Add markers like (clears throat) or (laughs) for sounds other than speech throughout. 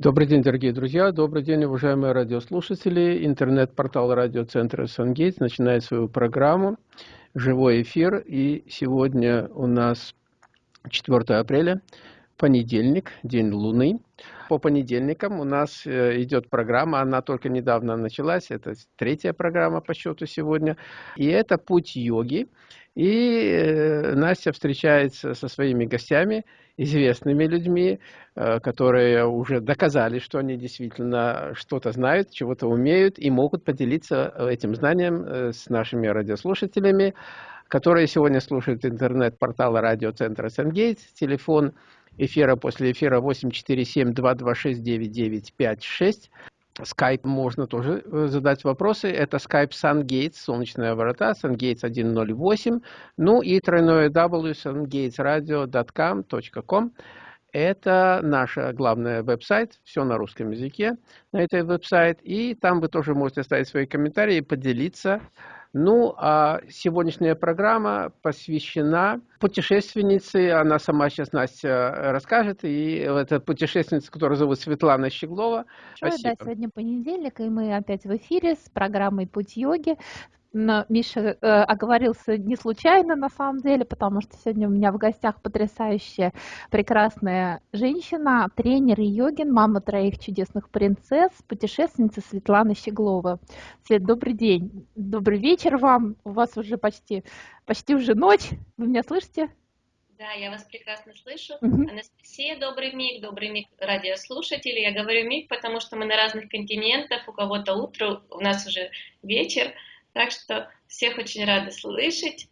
Добрый день, дорогие друзья, добрый день, уважаемые радиослушатели. Интернет-портал радиоцентра «Сангейтс» начинает свою программу «Живой эфир». И сегодня у нас 4 апреля, понедельник, день Луны. По понедельникам у нас э, идет программа, она только недавно началась, это третья программа по счету сегодня. И это «Путь йоги». И э, Настя встречается со своими гостями, известными людьми, э, которые уже доказали, что они действительно что-то знают, чего-то умеют и могут поделиться этим знанием э, с нашими радиослушателями, которые сегодня слушают интернет-портала радиоцентра Сенгейтс, телефон эфира после эфира 847-226-9956. Skype можно тоже э, задать вопросы. Это Skype SunGates, солнечная врата, SunGates 108. Ну и тройное W, sungatesradio.com. Это наш главный веб-сайт, все на русском языке на этой веб-сайт. И там вы тоже можете оставить свои комментарии и поделиться ну, а сегодняшняя программа посвящена путешественнице, она сама сейчас Настя расскажет, и это путешественница, которая зовут Светлана Щеглова. Спасибо. Да, сегодня понедельник, и мы опять в эфире с программой «Путь йоги». Но Миша э, оговорился не случайно на самом деле, потому что сегодня у меня в гостях потрясающая, прекрасная женщина, тренер йогин, мама троих чудесных принцесс, путешественница Светлана Щеглова. Свет, добрый день, добрый вечер вам, у вас уже почти, почти уже ночь, вы меня слышите? Да, я вас прекрасно слышу. Угу. Анастасия, добрый миг, добрый миг радиослушатели. Я говорю миг, потому что мы на разных континентах, у кого-то утро, у нас уже вечер. Так что всех очень рада слышать,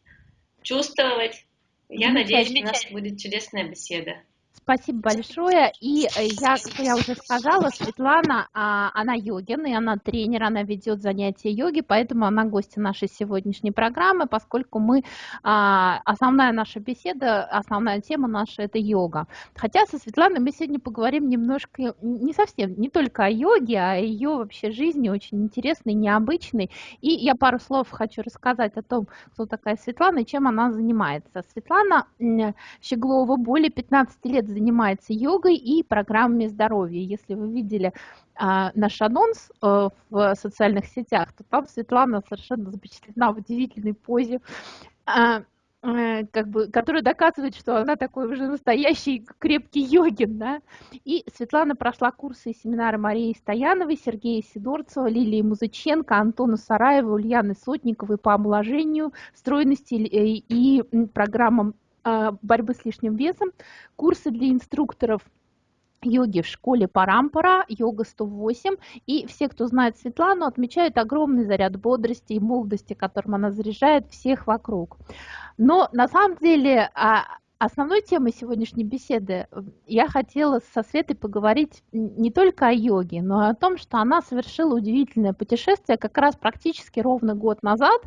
чувствовать. Я надеюсь, у нас будет чудесная беседа. Спасибо большое. И э, я, как я уже сказала, Светлана, а, она йогин, и она тренер, она ведет занятия йоги, поэтому она гостья нашей сегодняшней программы, поскольку мы, а, основная наша беседа, основная тема наша – это йога. Хотя со Светланой мы сегодня поговорим немножко, не совсем, не только о йоге, а о ее вообще жизни, очень интересной, необычной. И я пару слов хочу рассказать о том, кто такая Светлана и чем она занимается. Светлана Щеглова более 15 лет йогой и программами здоровья. Если вы видели а, наш анонс а, в социальных сетях, то там Светлана совершенно запечатлена в удивительной позе. А, как бы, которая доказывает, что она такой уже настоящий крепкий йогин, да. И Светлана прошла курсы и семинары Марии Стояновой, Сергея Сидорцева, Лилии Музыченко, Антона Сараева, Ульяны Сотниковой по омоложению, стройности и программам борьбы с лишним весом, курсы для инструкторов йоги в школе Парампара, йога 108. И все, кто знает Светлану, отмечают огромный заряд бодрости и молодости, которым она заряжает всех вокруг. Но на самом деле а, основной темой сегодняшней беседы я хотела со Светой поговорить не только о йоге, но и о том, что она совершила удивительное путешествие как раз практически ровно год назад.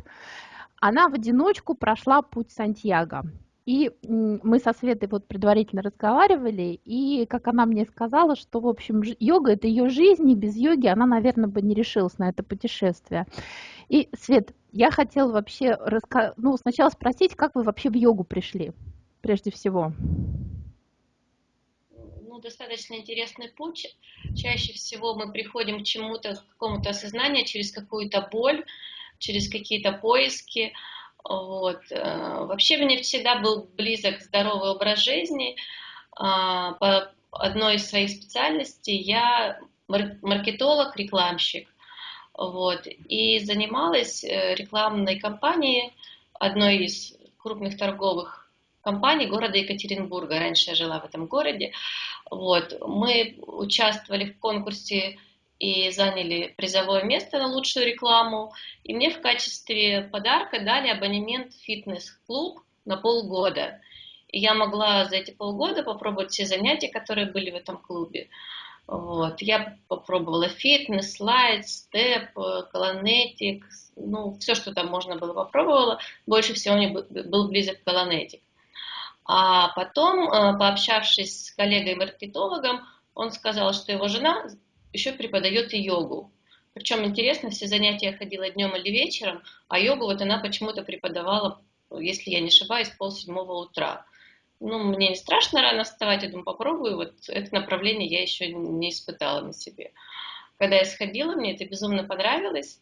Она в одиночку прошла путь Сантьяго. И мы со Светой вот предварительно разговаривали, и как она мне сказала, что, в общем, йога – это ее жизнь, и без йоги она, наверное, бы не решилась на это путешествие. И, Свет, я хотела вообще раска... ну, сначала спросить, как вы вообще в йогу пришли, прежде всего? Ну, достаточно интересный путь. Чаще всего мы приходим к чему-то, к какому-то осознанию через какую-то боль, через какие-то поиски – вот. Э, вообще мне всегда был близок здоровый образ жизни. А, по одной из своих специальностей я маркетолог, рекламщик. Вот. И занималась э, рекламной кампанией одной из крупных торговых компаний города Екатеринбурга. Раньше я жила в этом городе. Вот. Мы участвовали в конкурсе и заняли призовое место на лучшую рекламу. И мне в качестве подарка дали абонемент в фитнес-клуб на полгода. И я могла за эти полгода попробовать все занятия, которые были в этом клубе. Вот. Я попробовала фитнес, слайд, степ, колонетик, ну, все, что там можно было, попробовала. Больше всего мне был близок колонетик. А потом, э, пообщавшись с коллегой-маркетологом, он сказал, что его жена еще преподает и йогу. Причем интересно, все занятия ходила днем или вечером, а йогу вот она почему-то преподавала, если я не ошибаюсь, пол седьмого утра. ну, мне не страшно рано вставать, я думаю, попробую, вот это направление я еще не испытала на себе. Когда я сходила, мне это безумно понравилось,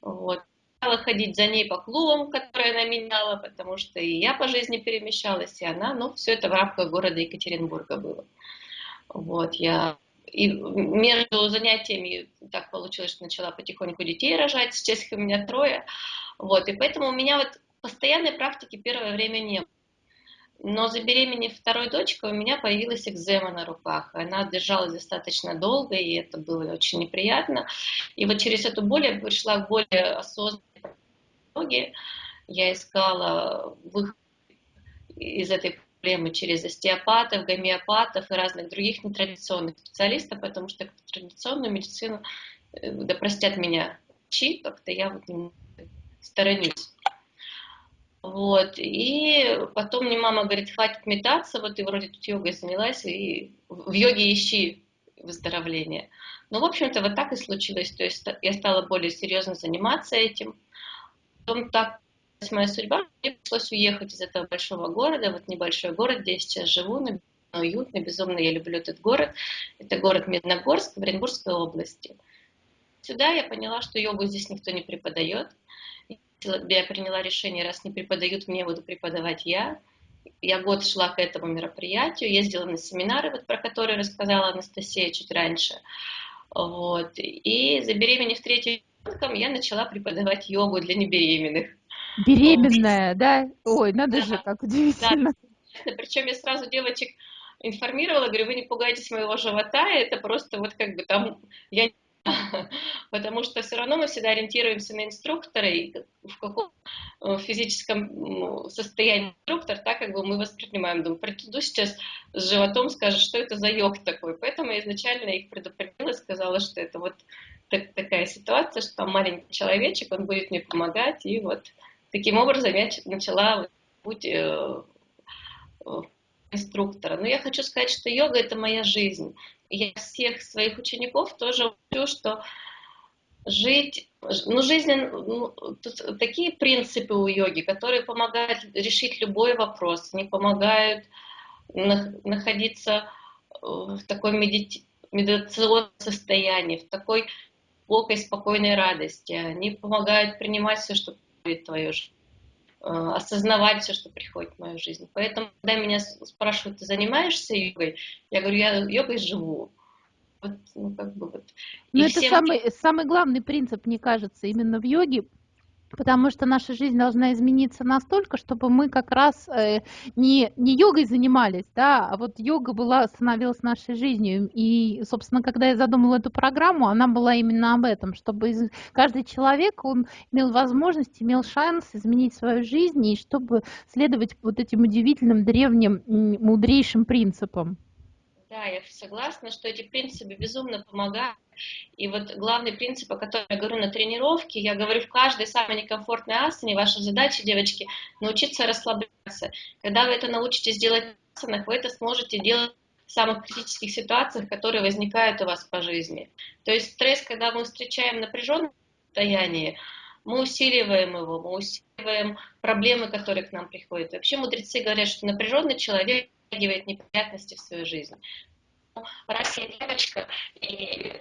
вот, стала ходить за ней по клубам, которые она меняла, потому что и я по жизни перемещалась, и она, ну, все это в рамках города Екатеринбурга было. Вот, я и между занятиями так получилось, что начала потихоньку детей рожать, сейчас их у меня трое, вот, и поэтому у меня вот постоянной практики первое время не было. Но забеременев второй дочкой, у меня появилась экзема на руках. Она держалась достаточно долго, и это было очень неприятно. И вот через эту боль я пришла к более осознанной. Я искала выход из этой проблемы через остеопатов, гомеопатов и разных других нетрадиционных специалистов, потому что традиционную медицину, э, да простят меня, чи, как-то я вот сторонюсь. Вот. И потом мне мама говорит, хватит метаться, вот ты вроде тут йогой занялась, и в йоге ищи выздоровление. Ну, в общем-то, вот так и случилось. То есть я стала более серьезно заниматься этим. Потом так моя судьба, мне пришлось уехать из этого большого города, вот небольшой город, где я сейчас живу, но уютно, безумно я люблю этот город. Это город Медногорск в Оренбургской области. Сюда я поняла, что йогу здесь никто не преподает я приняла решение, раз не преподают мне, буду преподавать я. Я год шла к этому мероприятию, ездила на семинары, вот, про которые рассказала Анастасия чуть раньше. Вот. И забеременев третьим ребенком, я начала преподавать йогу для небеременных. Беременная, да? Ой, надо да. же, как удивительно. Да. Причем я сразу девочек информировала, говорю, вы не пугайтесь моего живота, это просто вот как бы там, я (laughs) потому что все равно мы всегда ориентируемся на инструктора, и в каком э, физическом состоянии инструктор, так как бы мы воспринимаем. Думаю, приду сейчас с животом, скажет, что это за йог такой. Поэтому я изначально их предупредила, сказала, что это вот так, такая ситуация, что там маленький человечек, он будет мне помогать, и вот таким образом я начала путь э, инструктора. Но я хочу сказать, что йога – это моя жизнь я всех своих учеников тоже учу, что жить, ну, жизнь, ну, тут такие принципы у йоги, которые помогают решить любой вопрос, они помогают находиться в такой медити медитационном состоянии, в такой глубокой, спокойной радости. Они помогают принимать все, что приходит в твою жизнь, э, осознавать все, что приходит в мою жизнь. Поэтому, когда меня спрашивают, ты занимаешься йогой, я говорю, я йогой живу. Вот, ну, как бы вот. Ну, это всем... самый, самый главный принцип, мне кажется, именно в йоге, Потому что наша жизнь должна измениться настолько, чтобы мы как раз э, не, не йогой занимались, да, а вот йога была, становилась нашей жизнью. И, собственно, когда я задумала эту программу, она была именно об этом, чтобы каждый человек, он имел возможность, имел шанс изменить свою жизнь, и чтобы следовать вот этим удивительным, древним, мудрейшим принципам. Да, я согласна, что эти принципы безумно помогают. И вот главный принцип, о котором я говорю на тренировке, я говорю в каждой самой некомфортной асане, ваша задача, девочки, научиться расслабляться. Когда вы это научитесь делать в асанах, вы это сможете делать в самых критических ситуациях, которые возникают у вас по жизни. То есть стресс, когда мы встречаем напряженное состояние, мы усиливаем его, мы усиливаем проблемы, которые к нам приходят. Вообще мудрецы говорят, что напряженный человек притягивает неприятности в свою жизнь. Ну, раз я девочка, и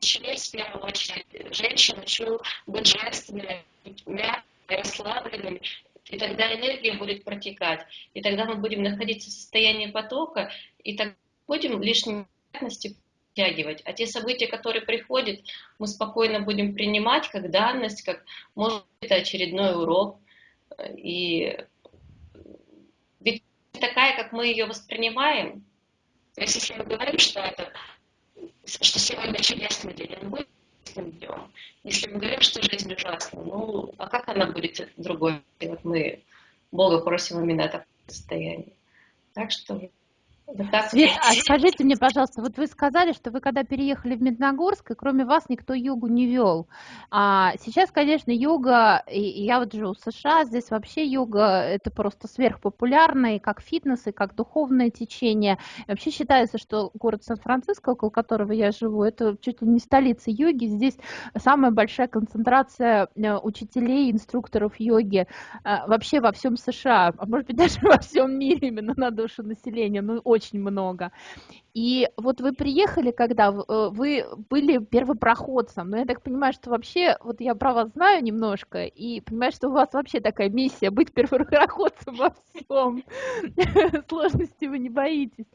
человек в первую очередь женщин учу быть женственными, мягкими, расслабленными, и тогда энергия будет протекать, и тогда мы будем находиться в состоянии потока, и тогда будем лишние неприятности притягивать. А те события, которые приходят, мы спокойно будем принимать как данность, как, может, это очередной урок. И ведь такая, как мы ее воспринимаем. То есть, если мы говорим, что это, что сегодня чудесный день, он будет днем. Если мы говорим, что жизнь ужасна, ну, а как она будет другой? И вот мы Бога просим именно такое состояние. Так что Свет, а скажите мне, пожалуйста, вот вы сказали, что вы когда переехали в Медногорск, и кроме вас никто йогу не вел. А сейчас, конечно, йога, и я вот живу в США, здесь вообще йога это просто сверхпопулярно, и как фитнес, и как духовное течение. И вообще считается, что город Сан-Франциско, около которого я живу, это чуть ли не столица йоги. Здесь самая большая концентрация э, учителей, инструкторов йоги э, вообще во всем США, а может быть (laughs) даже во всем мире именно на душу населения. Ну, очень много. И вот вы приехали, когда э, вы были первопроходцем, но я так понимаю, что вообще, вот я про вас знаю немножко, и понимаю, что у вас вообще такая миссия быть первопроходцем во всем. (laughs) Сложности вы не боитесь.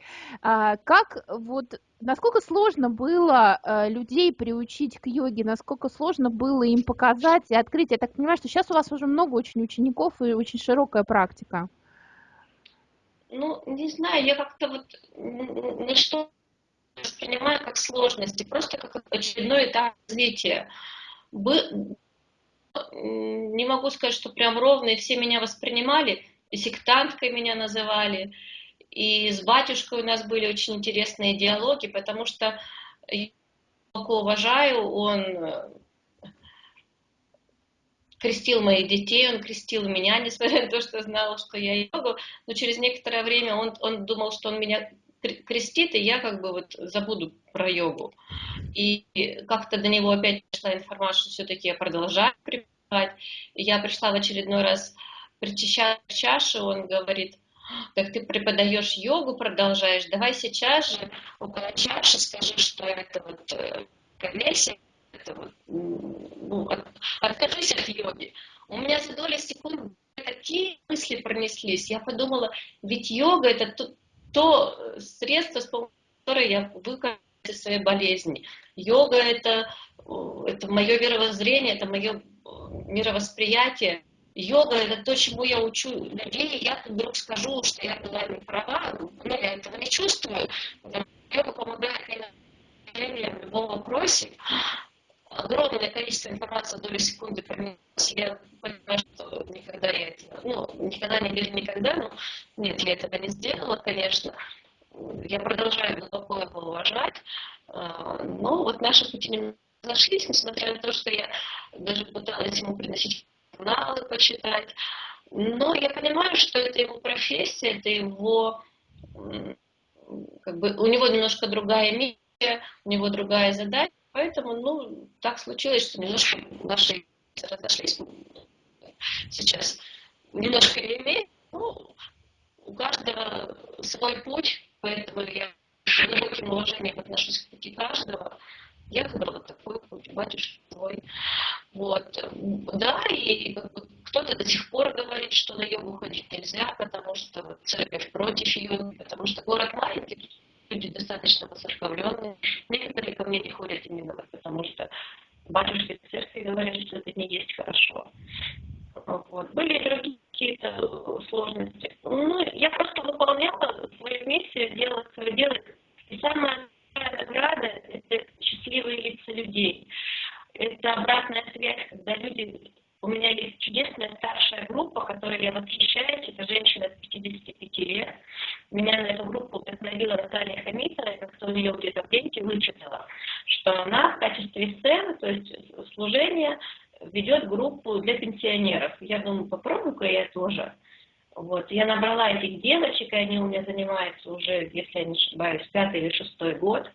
А как вот Насколько сложно было э, людей приучить к йоге, насколько сложно было им показать и открыть? Я так понимаю, что сейчас у вас уже много очень учеников и очень широкая практика. Ну, не знаю, я как-то вот на что воспринимаю как сложности, просто как очередной этап развития. Бы... Не могу сказать, что прям ровно, и все меня воспринимали, и сектанткой меня называли, и с батюшкой у нас были очень интересные диалоги, потому что я глубоко уважаю, он крестил моих детей, он крестил меня, (laughs) несмотря на то, что знал, что я йогу, но через некоторое время он, он думал, что он меня крестит, и я как бы вот забуду про йогу. И как-то до него опять пришла информация, что все-таки я продолжаю преподавать. Я пришла в очередной раз причащать чашу, он говорит, так ты преподаешь йогу, продолжаешь, давай сейчас же около чаши скажи, что это вот э, агрессия, это вот, ну, от, откажись от йоги. У меня за доли секунд такие мысли пронеслись. Я подумала, ведь йога это то, то средство, с помощью которого я выкажу из своей болезни. Йога это, это мое веровоззрение, это мое мировосприятие. Йога это то, чему я учу людей, я вдруг скажу, что я была не права, но я этого не чувствую. Йога помогает мне в любом вопросе огромное количество информации в долю секунды пронеслось. Я понимаю, что никогда я это, ну, никогда не говорю никогда, но нет, я этого не сделала, конечно. Я продолжаю глубоко его уважать, а, но вот наши пути не разошлись, несмотря на то, что я даже пыталась ему приносить журналы почитать. Но я понимаю, что это его профессия, это его, как бы, у него немножко другая миссия, у него другая задача, Поэтому, ну, так случилось, что немножко наши разошлись сейчас. Немножко имеет, ну, у каждого свой путь, поэтому я с глубоким уважением отношусь к пути каждого. Я выбрала такой путь, батюшка свой. Вот. Да, и кто-то до сих пор говорит, что на йогу ходить нельзя, потому что церковь против йоги, потому что город маленький, люди достаточно воцерковленные. Некоторые ко мне не ходят именно потому, что батюшки церкви говорят, что это не есть хорошо. Вот. Были другие какие-то сложности. Ну, я просто выполняла свою миссию, делала свое дело. И самая награда – это счастливые лица людей. Это обратная связь, когда люди у меня есть чудесная старшая группа, которой я восхищаюсь. Это женщина от 55 лет. Меня на эту группу вдохновила Наталья Хамитова, я как-то у нее где-то в деньги вычитала, что она в качестве сцены, то есть служения, ведет группу для пенсионеров. Я думаю, попробую-ка я тоже. Вот. Я набрала этих девочек, и они у меня занимаются уже, если я не ошибаюсь, пятый или шестой год.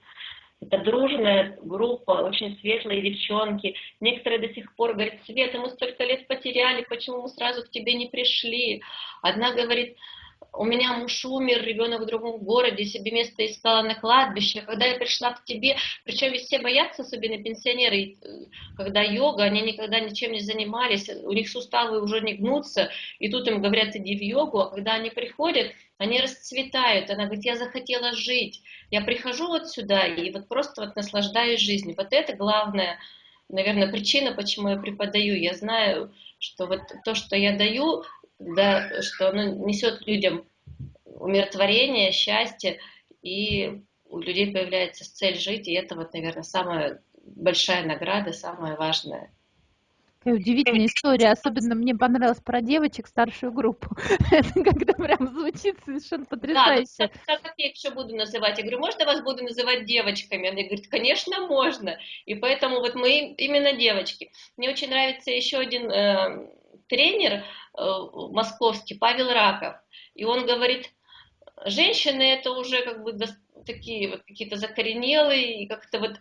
Это дружная группа, очень светлые девчонки. Некоторые до сих пор говорят, Света, мы столько лет потеряли, почему мы сразу к тебе не пришли? Одна говорит, у меня муж умер, ребенок в другом городе, себе место искала на кладбище. Когда я пришла к тебе, причем ведь все боятся, особенно пенсионеры, э, когда йога, они никогда ничем не занимались, у них суставы уже не гнутся, и тут им говорят, иди в йогу, а когда они приходят, они расцветают. Она говорит, я захотела жить. Я прихожу вот сюда и вот просто вот наслаждаюсь жизнью. Вот это главная, наверное, причина, почему я преподаю. Я знаю, что вот то, что я даю, да, что оно несет людям умиротворение, счастье, и у людей появляется цель жить, и это вот, наверное, самая большая награда, самое важное. Какая удивительная история. Особенно мне понравилось про девочек старшую группу. (laughs) Это когда прям звучит совершенно потрясающе. Да, как, как я еще буду называть? Я говорю, можно вас буду называть девочками? Она говорит, конечно, можно. И поэтому вот мы именно девочки. Мне очень нравится еще один э, тренер э, московский, Павел Раков. И он говорит, женщины это уже как бы такие вот какие-то закоренелые, и как-то вот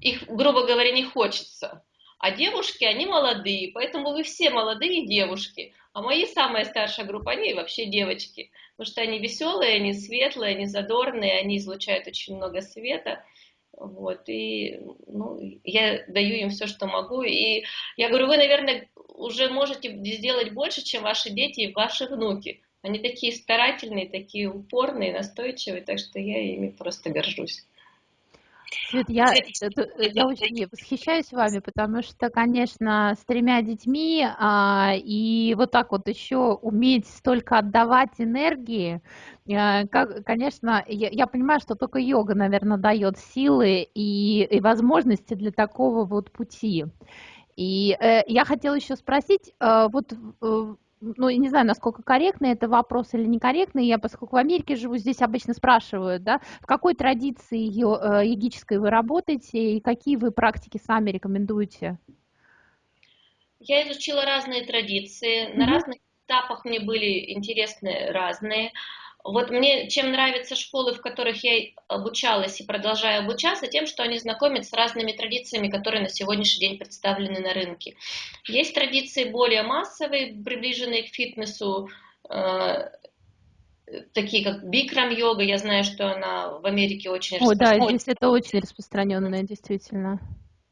их, грубо говоря, не хочется. А девушки, они молодые, поэтому вы все молодые девушки. А мои самая старшая группа, они вообще девочки. Потому что они веселые, они светлые, они задорные, они излучают очень много света. Вот, и ну, я даю им все, что могу. И я говорю, вы, наверное, уже можете сделать больше, чем ваши дети и ваши внуки. Они такие старательные, такие упорные, настойчивые, так что я ими просто горжусь. Свет, я, я очень восхищаюсь вами, потому что, конечно, с тремя детьми а, и вот так вот еще уметь столько отдавать энергии, а, как, конечно, я, я понимаю, что только йога, наверное, дает силы и, и возможности для такого вот пути. И э, я хотела еще спросить, э, вот э, ну, я не знаю, насколько корректный это вопрос или некорректный, я, поскольку в Америке живу, здесь обычно спрашивают, да, в какой традиции йогической вы работаете и какие вы практики сами рекомендуете? Я изучила разные традиции, mm-hmm. на разных этапах мне были интересны разные. Вот мне чем нравятся школы, в которых я обучалась и продолжаю обучаться, тем, что они знакомят с разными традициями, которые на сегодняшний день представлены на рынке. Есть традиции более массовые, приближенные к фитнесу, э, такие как бикрам-йога, я знаю, что она в Америке очень О, да, здесь это очень распространенная, действительно.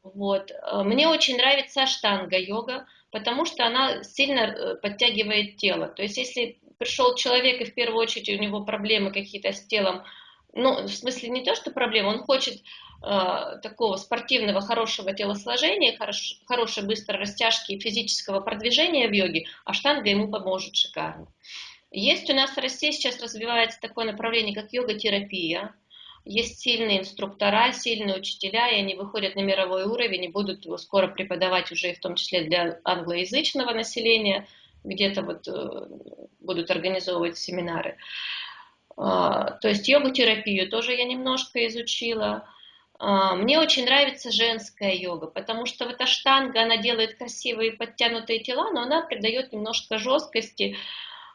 Вот. Э, мне очень нравится штанга-йога, потому что она сильно э, подтягивает тело. То есть, если пришел человек, и в первую очередь у него проблемы какие-то с телом, ну, в смысле не то, что проблема, он хочет э, такого спортивного, хорошего телосложения, хорош, хорошей быстрой растяжки и физического продвижения в йоге, а штанга ему поможет шикарно. Есть у нас в России сейчас развивается такое направление, как йога-терапия. Есть сильные инструктора, сильные учителя, и они выходят на мировой уровень и будут его скоро преподавать уже в том числе для англоязычного населения – где-то вот э, будут организовывать семинары. А, то есть йогу-терапию тоже я немножко изучила. А, мне очень нравится женская йога, потому что вот эта штанга, она делает красивые подтянутые тела, но она придает немножко жесткости.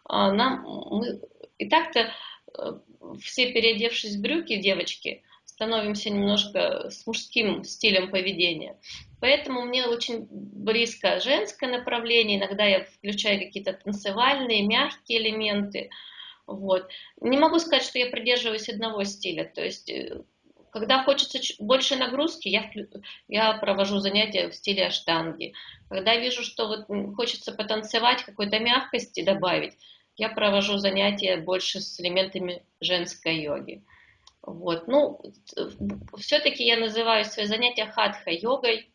А, нам, мы, и так-то э, все переодевшись в брюки, девочки, становимся немножко с мужским стилем поведения. Поэтому мне очень близко женское направление, иногда я включаю какие-то танцевальные, мягкие элементы. Вот. Не могу сказать, что я придерживаюсь одного стиля. То есть, э, когда хочется больше нагрузки, я, я провожу занятия в стиле аштанги. Когда вижу, что вот хочется потанцевать, какой-то мягкости добавить, я провожу занятия больше с элементами женской йоги. Вот. Ну, все-таки я называю свои занятия хатха-йогой,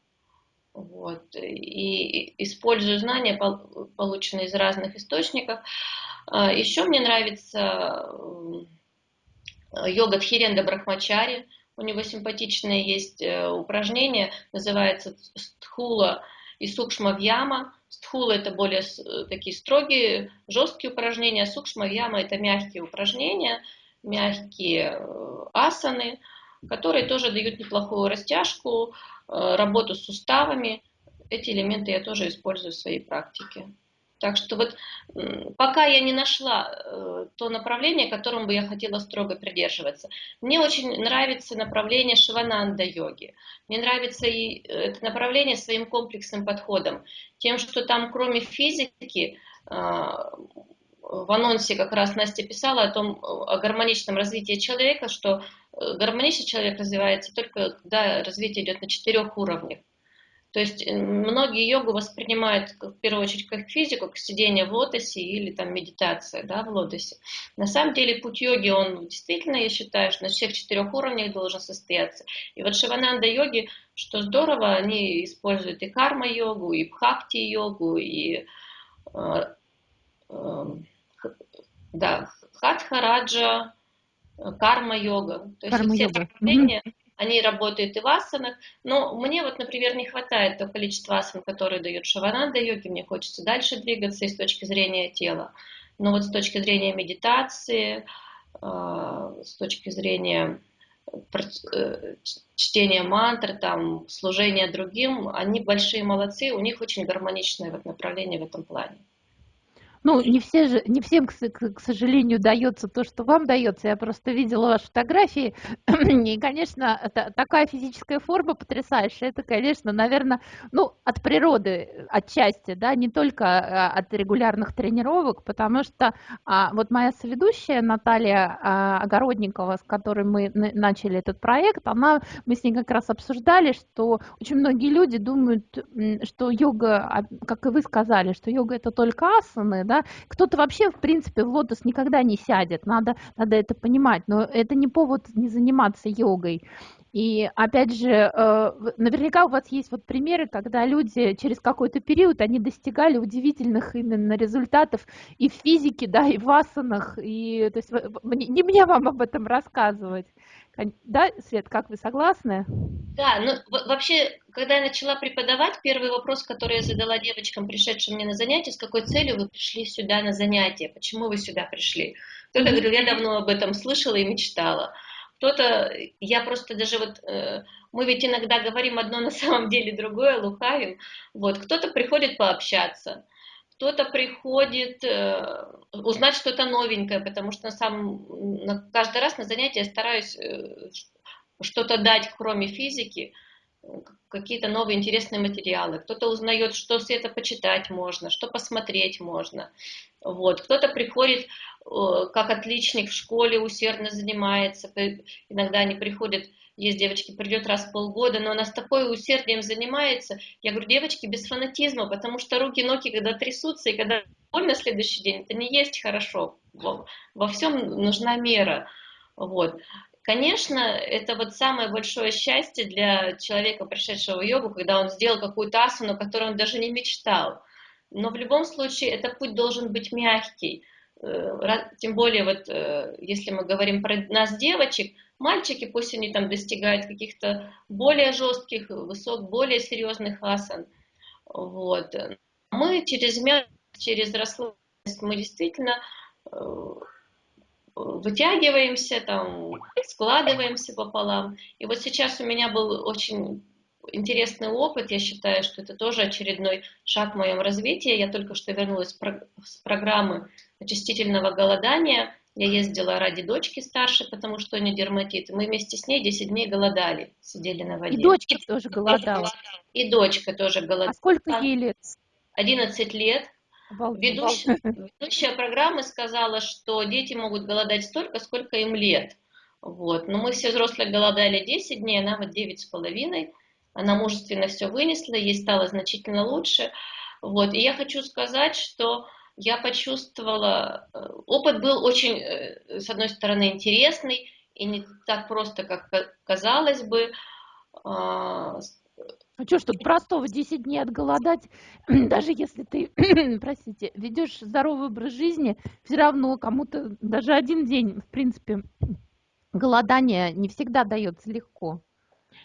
вот, и использую знания, полученные из разных источников. А, Еще мне нравится йога Тхиренда Брахмачари. У него симпатичное есть э, упражнение, называется стхула и сукшма вьяма. Стхула это более такие строгие, жесткие упражнения, а сукшма вьяма это мягкие упражнения, мягкие э, асаны, которые тоже дают неплохую растяжку, Э, работу с суставами. Эти элементы я тоже использую в своей практике. Так что вот пока я не нашла э, то направление, которому бы я хотела строго придерживаться. Мне очень нравится направление шивананда йоги. Мне нравится и это направление своим комплексным подходом. Тем, что там кроме физики, в анонсе как раз Настя писала о том, о гармоничном развитии человека, что Э, гармоничный человек развивается только когда развитие идет на четырех уровнях. То есть многие йогу воспринимают в первую очередь как физику, как сидение в лотосе или там медитация да, в лотосе. На самом деле путь йоги, он действительно, я считаю, что на всех четырех уровнях должен состояться. И вот Шивананда йоги, что здорово, они используют и карма-йогу, и бхакти-йогу, и э, да, хатха-раджа, карма-йога. То есть карма все направления, они работают и в асанах, но мне вот, например, не хватает того количества асан, которые дают шавананда йоги, мне хочется дальше двигаться и с точки зрения тела. Но вот с точки зрения медитации, а, с точки зрения э, чтения мантр, там, служения другим, они большие молодцы, у них очень гармоничное вот направление в этом плане. Ну, не, все же, не всем, к, сожалению, дается то, что вам дается. Я просто видела ваши фотографии. (clears throat) И, конечно, такая физическая форма потрясающая. Это, конечно, наверное, ну, от природы отчасти, да, не только а, от регулярных тренировок, потому что а, вот моя соведущая Наталья а, Огородникова, с которой мы начали этот проект, она, мы с ней как раз обсуждали, что очень многие люди думают, что йога, а, как и вы сказали, что йога это только асаны, да, кто-то вообще, в принципе, в лотос никогда не сядет, надо, надо это понимать, но это не повод не заниматься йогой. И опять же, э, наверняка у вас есть вот примеры, когда люди через какой-то период, они достигали удивительных именно результатов и в физике, да, и в асанах, и то есть не мне вам об этом рассказывать. Да, Свет, как вы согласны? Да, ну вообще, когда я начала преподавать, первый вопрос, который я задала девочкам, пришедшим мне на занятия, с какой целью вы пришли сюда на занятия, почему вы сюда пришли? Кто-то говорил, я давно об этом слышала и мечтала. Кто-то, я просто даже вот, э, мы ведь иногда говорим одно на самом деле другое, лукавим. Вот, кто-то приходит пообщаться, кто-то приходит э, узнать что-то новенькое, потому что на самом, на, каждый раз на занятии я стараюсь э, что-то дать, кроме физики, какие-то новые интересные материалы. Кто-то узнает, что с это почитать можно, что посмотреть можно. Вот. Кто-то приходит э, как отличник в школе, усердно занимается. Иногда они приходят есть девочки, придет раз в полгода, но она с такой усердием занимается. Я говорю, девочки, без фанатизма, потому что руки, ноги, когда трясутся, и когда боль на следующий день, это не есть хорошо. Во, во всем нужна мера. Вот. Конечно, это вот самое большое счастье для человека, пришедшего в йогу, когда он сделал какую-то асану, которую он даже не мечтал. Но в любом случае этот путь должен быть мягкий. Э, тем более, вот, э, если мы говорим про нас, девочек, Мальчики, пусть они там достигают каких-то более жестких, высот, более серьезных асан. Вот. Мы через мягкость, через расслабленность, мы действительно э, вытягиваемся, там, складываемся пополам. И вот сейчас у меня был очень интересный опыт, я считаю, что это тоже очередной шаг в моем развитии. Я только что вернулась с программы очистительного голодания – я ездила ради дочки старшей, потому что у нее дерматит. Мы вместе с ней 10 дней голодали, сидели на воде. И дочка тоже голодала. И дочка тоже голодала. А сколько ей лет? 11 лет. Ведущая, ведущая программы сказала, что дети могут голодать столько, сколько им лет. Вот. Но мы все взрослые голодали 10 дней, она вот 9 с половиной. Она мужественно все вынесла, ей стало значительно лучше. Вот. И я хочу сказать, что я почувствовала, э, опыт был очень, э, с одной стороны, интересный и не так просто, как казалось бы. А, а что, чтобы простого 10 дней отголодать, (clears throat) даже если ты, (clears throat) простите, ведешь здоровый образ жизни, все равно кому-то даже один день, в принципе, голодание не всегда дается легко.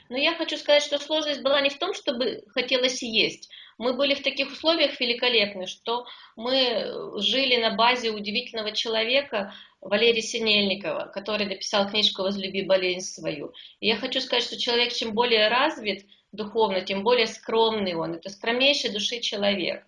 Но я хочу сказать, что сложность была не в том, чтобы хотелось есть, мы были в таких условиях великолепны, что мы жили на базе удивительного человека Валерия Синельникова, который написал книжку «Возлюби болезнь свою». И я хочу сказать, что человек чем более развит духовно, тем более скромный он. Это скромнейший души человек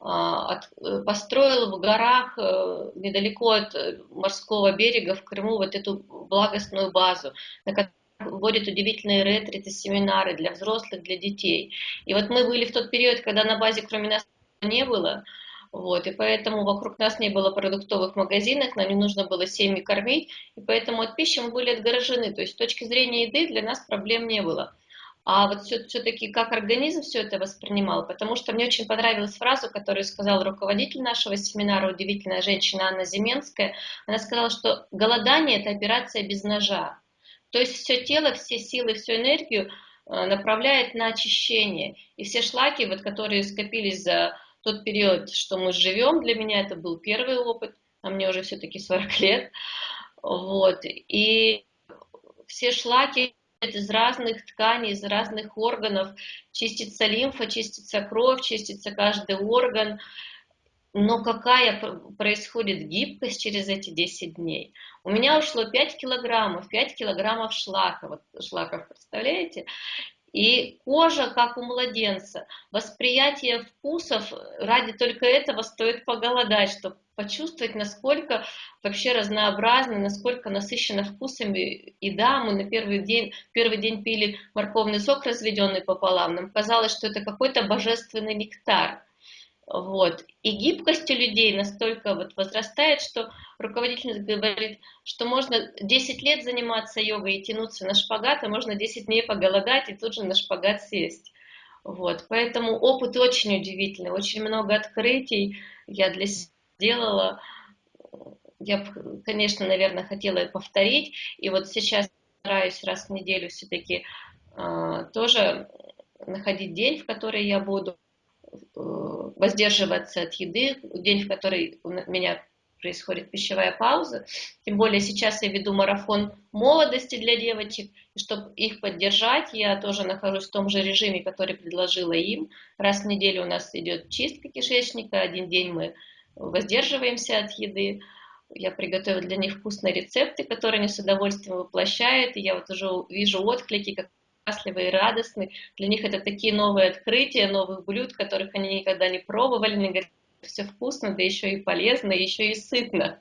а, построил в горах э, недалеко от морского берега в Крыму вот эту благостную базу, на которой вводит удивительные ретриты, семинары для взрослых, для детей. И вот мы были в тот период, когда на базе кроме нас не было, вот, и поэтому вокруг нас не было продуктовых магазинов, нам не нужно было семьи кормить, и поэтому от пищи мы были отгорожены. То есть с точки зрения еды для нас проблем не было. А вот все-таки как организм все это воспринимал, потому что мне очень понравилась фраза, которую сказал руководитель нашего семинара, удивительная женщина Анна Зименская. Она сказала, что голодание – это операция без ножа. То есть все тело, все силы, всю энергию э, направляет на очищение. И все шлаки, вот, которые скопились за тот период, что мы живем, для меня это был первый опыт, а мне уже все-таки 40 лет. Вот. И все шлаки из разных тканей, из разных органов, чистится лимфа, чистится кровь, чистится каждый орган. Но какая происходит гибкость через эти 10 дней? У меня ушло 5 килограммов, 5 килограммов шлака, вот шлаков, представляете? И кожа, как у младенца. Восприятие вкусов, ради только этого стоит поголодать, чтобы почувствовать, насколько вообще разнообразно, насколько насыщена вкусами. И да, мы на первый день, первый день пили морковный сок, разведенный пополам. Нам казалось, что это какой-то божественный нектар. Вот. И гибкость у людей настолько вот возрастает, что руководитель говорит, что можно 10 лет заниматься йогой и тянуться на шпагат, а можно 10 дней поголодать и тут же на шпагат сесть. Вот. Поэтому опыт очень удивительный, очень много открытий я для себя сделала. Я, конечно, наверное, хотела это повторить. И вот сейчас стараюсь раз в неделю все-таки э, тоже находить день, в который я буду воздерживаться от еды, день, в который у меня происходит пищевая пауза. Тем более сейчас я веду марафон молодости для девочек, и чтобы их поддержать, я тоже нахожусь в том же режиме, который предложила им. Раз в неделю у нас идет чистка кишечника, один день мы воздерживаемся от еды. Я приготовила для них вкусные рецепты, которые они с удовольствием воплощают, и я вот уже вижу отклики, как счастливы и радостны. Для них это такие новые открытия, новых блюд, которых они никогда не пробовали. Они говорят, все вкусно, да еще и полезно, и еще и сытно.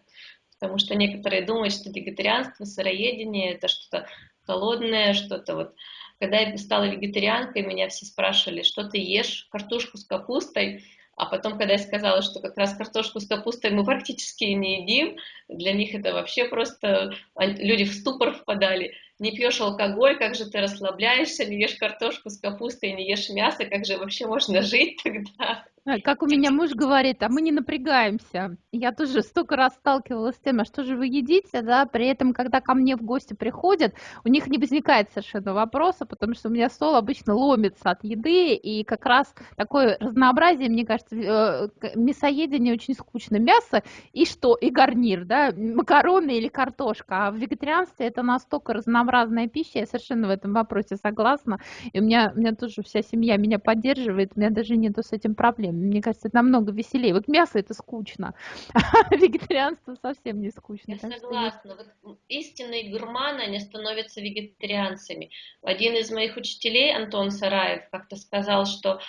Потому что некоторые думают, что вегетарианство, сыроедение – это что-то холодное, что-то вот... Когда я стала вегетарианкой, меня все спрашивали, что ты ешь, картошку с капустой, а потом, когда я сказала, что как раз картошку с капустой мы практически не едим, для них это вообще просто... Люди в ступор впадали не пьешь алкоголь, как же ты расслабляешься, не ешь картошку с капустой, не ешь мясо, как же вообще можно жить тогда? Как у меня муж говорит, а мы не напрягаемся. Я тоже столько раз сталкивалась с тем, а что же вы едите, да, при этом, когда ко мне в гости приходят, у них не возникает совершенно вопроса, потому что у меня стол обычно ломится от еды, и как раз такое разнообразие, мне кажется, э, мясоедение очень скучно. Мясо и что? И гарнир, да, макароны или картошка. А в вегетарианстве это настолько разнообразная пища, я совершенно в этом вопросе согласна. И у меня, у меня тоже вся семья меня поддерживает, у меня даже нету с этим проблем. Мне кажется, это намного веселее. Вот мясо это скучно, (laughs) а вегетарианство совсем не скучно. Я согласна. Вот истинные гурманы, они становятся вегетарианцами. Один из моих учителей, Антон Сараев, как-то сказал, что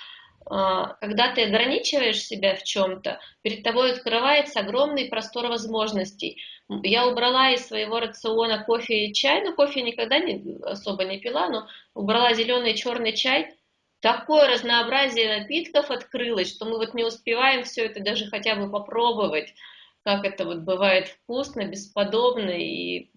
а, когда ты ограничиваешь себя в чем-то, перед тобой открывается огромный простор возможностей. Я убрала из своего рациона кофе и чай, но кофе никогда не, особо не пила, но убрала зеленый и черный чай, такое разнообразие напитков открылось, что мы вот не успеваем все это даже хотя бы попробовать, как это вот бывает вкусно, бесподобно, и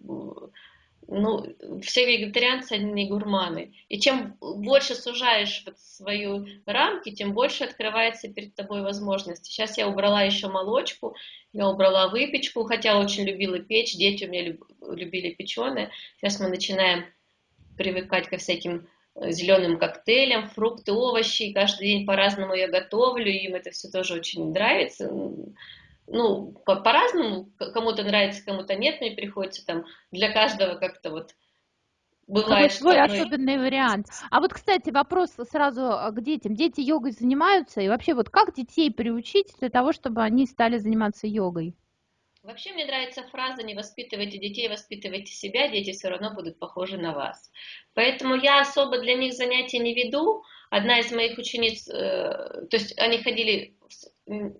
ну, все вегетарианцы, они не гурманы. И чем больше сужаешь вот свою рамки, тем больше открывается перед тобой возможности. Сейчас я убрала еще молочку, я убрала выпечку, хотя очень любила печь, дети у меня любили печеное. Сейчас мы начинаем привыкать ко всяким зеленым коктейлем, фрукты, овощи. Каждый день по-разному я готовлю, им это все тоже очень нравится. Ну, по-разному, по кому-то нравится, кому-то нет, мне приходится там для каждого как-то вот Бывает, Какой свой особенный вариант. А вот, кстати, вопрос сразу а, к детям. Дети йогой занимаются, и вообще вот как детей приучить для того, чтобы они стали заниматься йогой? Вообще мне нравится фраза «не воспитывайте детей, воспитывайте себя, дети все равно будут похожи на вас». Поэтому я особо для них занятия не веду. Одна из моих учениц, э, то есть они ходили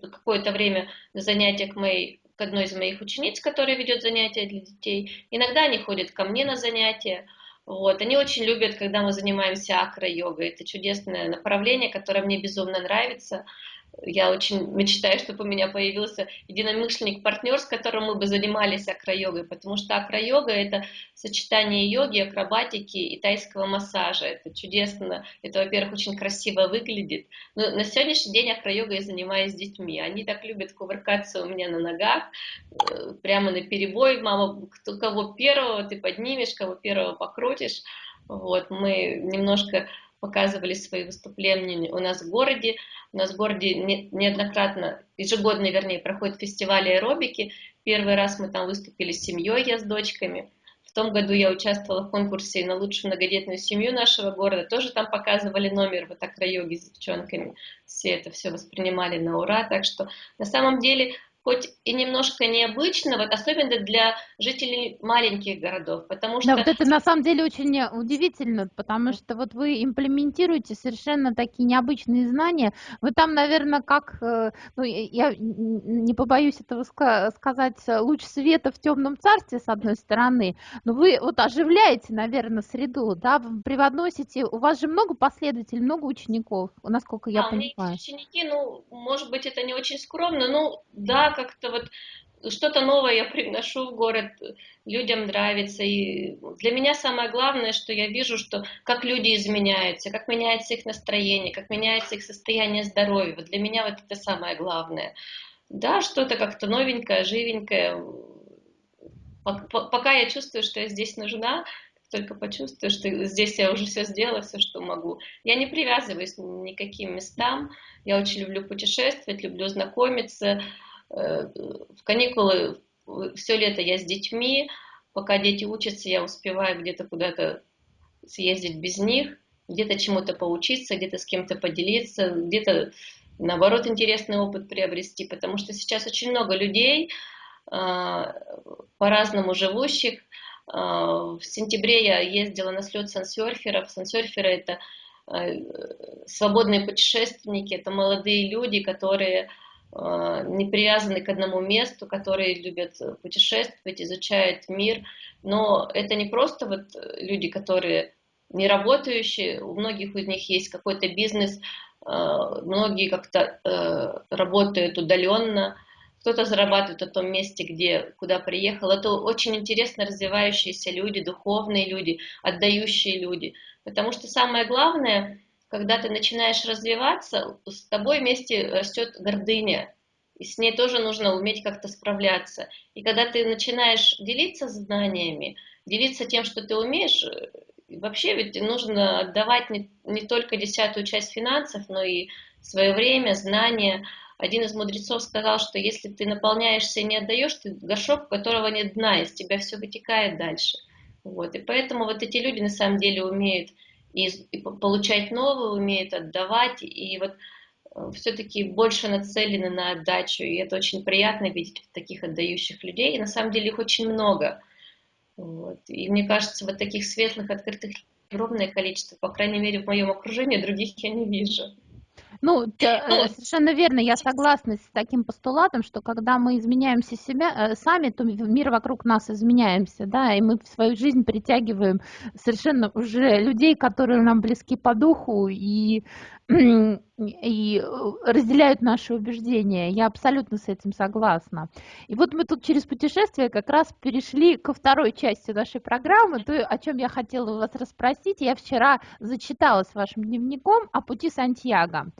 какое-то время на занятия к моей к одной из моих учениц, которая ведет занятия для детей. Иногда они ходят ко мне на занятия. Вот. Они очень любят, когда мы занимаемся акро-йогой. Это чудесное направление, которое мне безумно нравится я очень мечтаю, чтобы у меня появился единомышленник, партнер, с которым мы бы занимались акро-йогой, потому что акро-йога – это сочетание йоги, акробатики и тайского массажа. Это чудесно, это, во-первых, очень красиво выглядит. Но на сегодняшний день акро-йогой я занимаюсь с детьми. Они так любят кувыркаться у меня на ногах, э, прямо на перебой. Мама, кто, кого первого ты поднимешь, кого первого покрутишь. Вот, мы немножко показывали свои выступления у нас в городе. У нас в городе неоднократно, ежегодно, вернее, проходит фестиваль аэробики. Первый раз мы там выступили с семьей, я с дочками. том году я участвовала в конкурсе на лучшую многодетную семью нашего города. Тоже там показывали номер вот акро-йоги с девчонками. Все это все воспринимали на ура. Так что на самом деле хоть и немножко необычно, вот особенно для жителей маленьких городов, потому что... Да, вот это на самом деле очень удивительно, потому что вот вы имплементируете совершенно такие необычные знания. Вы там, наверное, как, э, ну, я не побоюсь этого сказать, луч света в темном царстве, с одной стороны, но вы вот оживляете, наверное, среду, да, вы привносите, у вас же много последователей, много учеников, насколько я а, понимаю. У меня есть ученики, ну, может быть, это не очень скромно, ну, да, как-то вот что-то новое я приношу в город, людям нравится. И для меня самое главное, что я вижу, что как люди изменяются, как меняется их настроение, как меняется их состояние здоровья. Вот для меня вот это самое главное. Да, что-то как-то новенькое, живенькое. Пока я чувствую, что я здесь нужна, только почувствую, что здесь я уже все сделала, все, что могу. Я не привязываюсь ни к каким местам. Я очень люблю путешествовать, люблю знакомиться, в каникулы все лето я с детьми, пока дети учатся, я успеваю где-то куда-то съездить без них, где-то чему-то поучиться, где-то с кем-то поделиться, где-то наоборот интересный опыт приобрести, потому что сейчас очень много людей, а, по-разному живущих. А, в сентябре я ездила на слет сансерферов. Сансерферы это э, свободные путешественники, это молодые люди, которые не привязаны к одному месту, которые любят путешествовать, изучают мир. Но это не просто вот люди, которые не работающие, у многих из них есть какой-то бизнес, э, многие как-то э, работают удаленно, кто-то зарабатывает в том месте, где, куда приехал. Это очень интересно развивающиеся люди, духовные люди, отдающие люди. Потому что самое главное – когда ты начинаешь развиваться, с тобой вместе растет гордыня, и с ней тоже нужно уметь как-то справляться. И когда ты начинаешь делиться знаниями, делиться тем, что ты умеешь, э, вообще ведь нужно отдавать не, не только десятую часть финансов, но и свое время, знания. Один из мудрецов сказал, что если ты наполняешься и не отдаешь, ты горшок, у которого нет дна, из тебя все вытекает дальше. Вот. И поэтому вот эти люди на самом деле умеют и, и получать новое, умеют отдавать, и вот э, все-таки больше нацелены на отдачу, и это очень приятно видеть таких отдающих людей, и на самом деле их очень много. Вот. И мне кажется, вот таких светлых, открытых огромное количество, по крайней мере, в моем окружении, других я не вижу. Ну, ну совершенно верно, я согласна с таким постулатом, что когда мы изменяемся себя, э, сами, то мир вокруг нас изменяемся, да, и мы в свою жизнь притягиваем совершенно уже людей, которые нам близки по духу, и и разделяют наши убеждения. Я абсолютно с этим согласна. И вот мы тут через путешествие как раз перешли ко второй части нашей программы, то, о чем я хотела вас расспросить. Я вчера зачиталась вашим дневником о пути Сантьяго.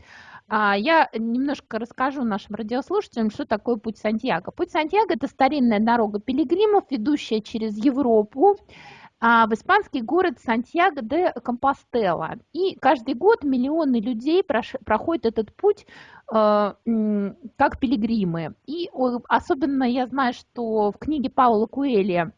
А, я немножко расскажу нашим радиослушателям, что такое путь Сантьяго. Путь Сантьяго – это старинная дорога пилигримов, ведущая через Европу, а, в испанский город Сантьяго де Компостела. И каждый год миллионы людей проходят этот путь э, как пилигримы. И особенно я знаю, что в книге Паула Куэли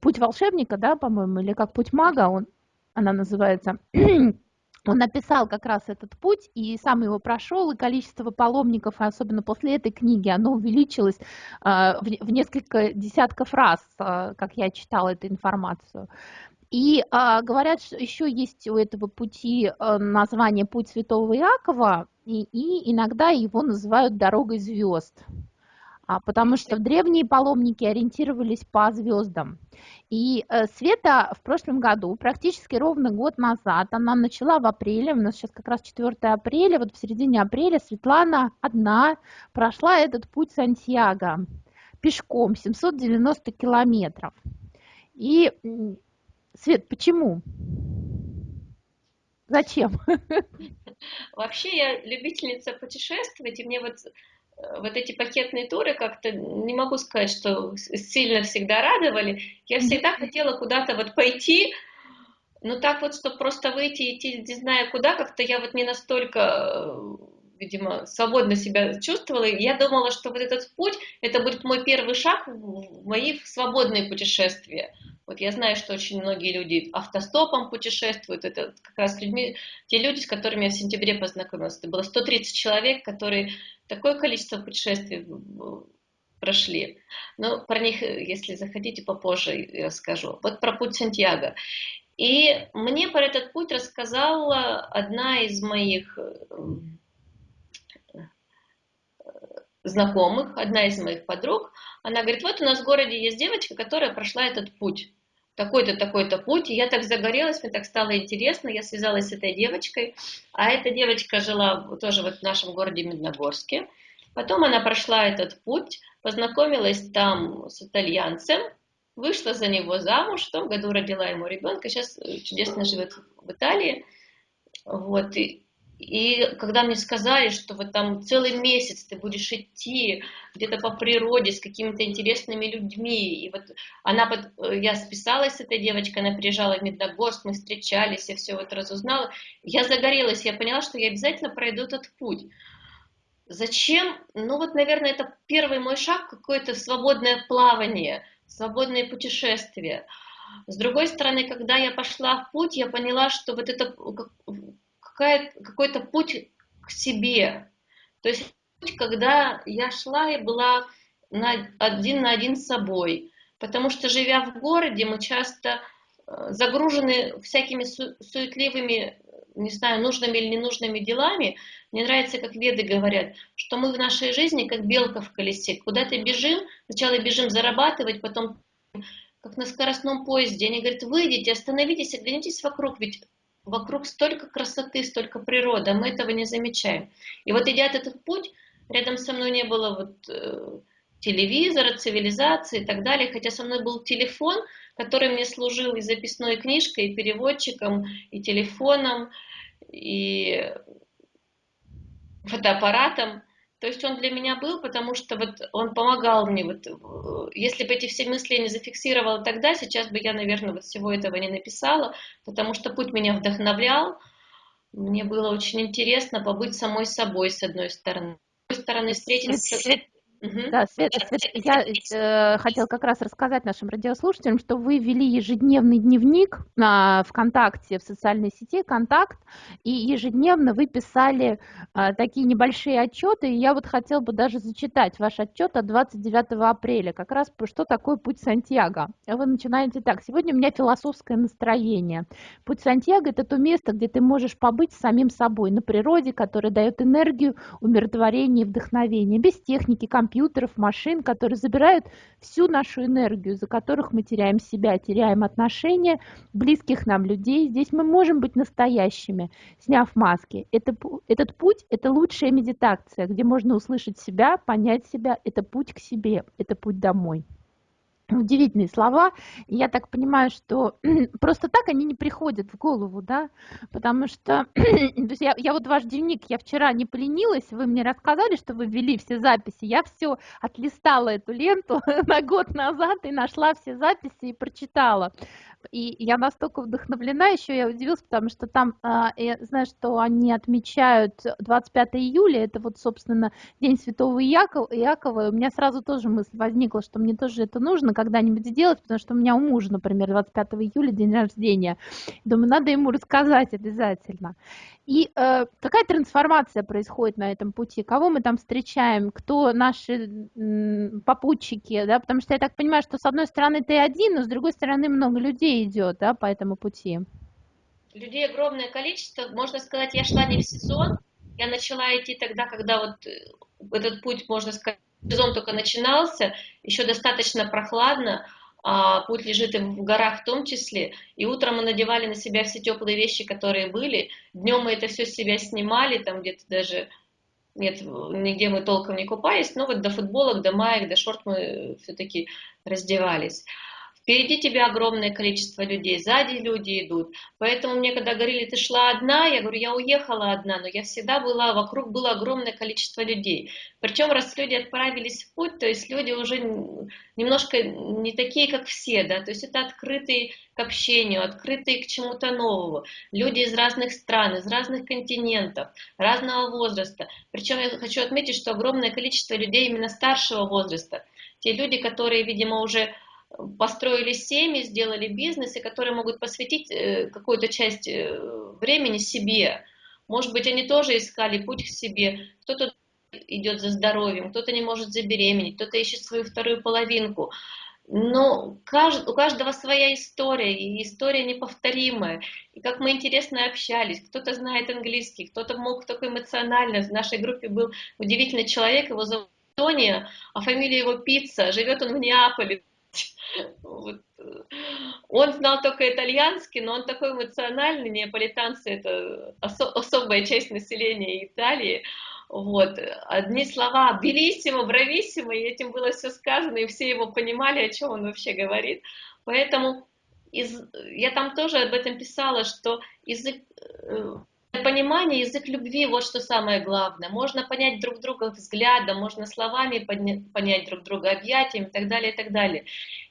«Путь волшебника», да, по-моему, или как «Путь мага», он, она называется, (clears throat) он написал как раз этот путь и сам его прошел, и количество паломников, особенно после этой книги, оно увеличилось а, в несколько десятков раз, а, как я читала эту информацию. И а, говорят, что еще есть у этого пути название «Путь святого Иакова», и, и иногда его называют «Дорогой звезд» а потому что древние паломники ориентировались по звездам. И э, Света в прошлом году, практически ровно год назад, она начала в апреле, у нас сейчас как раз 4 апреля, вот в середине апреля Светлана одна прошла этот путь Сантьяго пешком 790 километров. И, Свет, почему? Зачем? (laughs) Вообще я любительница путешествовать, и мне вот вот эти пакетные туры как-то не могу сказать, что сильно всегда радовали. Я всегда хотела куда-то вот пойти, но так вот, чтобы просто выйти и идти, не знаю куда, как-то я вот не настолько э, видимо, свободно себя чувствовала. И я думала, что вот этот путь, это будет мой первый шаг в мои свободные путешествия. Вот я знаю, что очень многие люди автостопом путешествуют. Это как раз людьми, те люди, с которыми я в сентябре познакомилась. Это было 130 человек, которые такое количество путешествий прошли. Но про них, если захотите, попозже расскажу. Вот про путь Сантьяго. И мне про этот путь рассказала одна из моих знакомых, одна из моих подруг, она говорит, вот у нас в городе есть девочка, которая прошла этот путь, такой-то, такой-то путь, и я так загорелась, мне так стало интересно, я связалась с этой девочкой, а эта девочка жила тоже вот в нашем городе Медногорске, потом она прошла этот путь, познакомилась там с итальянцем, вышла за него замуж, в том году родила ему ребенка, сейчас чудесно живет в Италии, вот, и, и когда мне сказали, что вот там целый месяц ты будешь идти где-то по природе с какими-то интересными людьми, и вот она, под... я списалась с этой девочкой, она приезжала в Медногорск, мы встречались, я все вот разузнала, я загорелась, я поняла, что я обязательно пройду этот путь. Зачем? Ну вот, наверное, это первый мой шаг, какое-то свободное плавание, свободное путешествие. С другой стороны, когда я пошла в путь, я поняла, что вот это какой-то путь к себе. То есть путь, когда я шла и была на, один на один с собой. Потому что, живя в городе, мы часто э, загружены всякими су суетливыми, не знаю, нужными или ненужными делами. Мне нравится, как веды говорят, что мы в нашей жизни как белка в колесе. Куда-то бежим, сначала бежим зарабатывать, потом как на скоростном поезде. Они говорят, выйдите, остановитесь, оглянитесь вокруг, ведь вокруг столько красоты, столько природы, а мы этого не замечаем. И вот идя этот путь, рядом со мной не было вот э, телевизора, цивилизации и так далее, хотя со мной был телефон, который мне служил и записной книжкой, и переводчиком, и телефоном, и фотоаппаратом. То есть он для меня был, потому что вот он помогал мне. Вот, если бы эти все мысли я не зафиксировала тогда, сейчас бы я, наверное, вот всего этого не написала, потому что путь меня вдохновлял. Мне было очень интересно побыть самой собой, с одной стороны. С другой стороны, встретиться... Да, Света, Света я э, хотела как раз рассказать нашим радиослушателям, что вы вели ежедневный дневник на ВКонтакте, в социальной сети «Контакт», и ежедневно вы писали э, такие небольшие отчеты, и я вот хотела бы даже зачитать ваш отчет от 29 апреля, как раз что такое путь Сантьяго. Вы начинаете так. Сегодня у меня философское настроение. Путь Сантьяго – это то место, где ты можешь побыть самим собой, на природе, которая дает энергию, умиротворение и вдохновение, без техники, компьютера, компьютеров, машин, которые забирают всю нашу энергию, за которых мы теряем себя, теряем отношения близких нам людей. Здесь мы можем быть настоящими, сняв маски. Это, этот путь – это лучшая медитация, где можно услышать себя, понять себя. Это путь к себе, это путь домой удивительные слова. Я так понимаю, что (clears throat) просто так они не приходят в голову, да, потому что (clears throat) то есть я, я вот ваш дневник, я вчера не поленилась, вы мне рассказали, что вы ввели все записи, я все отлистала эту ленту (laughs) на год назад и нашла все записи и прочитала. И я настолько вдохновлена, еще я удивилась, потому что там, а, я знаю, что они отмечают 25 июля, это вот, собственно, День Святого Иакова, Иакова, и у меня сразу тоже мысль возникла, что мне тоже это нужно когда-нибудь сделать, потому что у меня у мужа, например, 25 июля день рождения. Думаю, надо ему рассказать обязательно. И э, какая трансформация происходит на этом пути? Кого мы там встречаем? Кто наши попутчики? Да? Потому что я так понимаю, что с одной стороны ты один, но с другой стороны много людей идет да, по этому пути. Людей огромное количество. Можно сказать, я шла не в сезон. Я начала идти тогда, когда вот э, этот путь, можно сказать, сезон только начинался, еще достаточно прохладно а путь лежит и в горах в том числе. И утром мы надевали на себя все теплые вещи, которые были. Днем мы это все с себя снимали, там где-то даже нет, нигде мы толком не купались, но вот до футболок, до маек, до шорт мы все-таки раздевались. Впереди тебя огромное количество людей, сзади люди идут. Поэтому мне когда говорили, ты шла одна, я говорю, я уехала одна, но я всегда была, вокруг было огромное количество людей. Причем раз люди отправились в путь, то есть люди уже немножко не такие, как все, да, то есть это открытые к общению, открытые к чему-то новому. Люди из разных стран, из разных континентов, разного возраста. Причем я хочу отметить, что огромное количество людей именно старшего возраста. Те люди, которые, видимо, уже построили семьи, сделали бизнес, и которые могут посвятить э, какую-то часть э, времени себе. Может быть, они тоже искали путь к себе. Кто-то идет за здоровьем, кто-то не может забеременеть, кто-то ищет свою вторую половинку. Но у каждого своя история, и история неповторимая. И как мы интересно общались, кто-то знает английский, кто-то мог только эмоционально. В нашей группе был удивительный человек, его зовут Тония, а фамилия его Пицца, живет он в Неаполе. (laughs) Вот. Он знал только итальянский, но он такой эмоциональный, неаполитанцы это осо особая часть населения Италии. Вот. Одни слова «белиссимо», «брависсимо», и этим было все сказано, и все его понимали, о чем он вообще говорит. Поэтому из, я там тоже об этом писала, что язык э, понимание, язык любви, вот что самое главное. Можно понять друг друга взглядом, можно словами понять друг друга, объятиями и так далее, и так далее.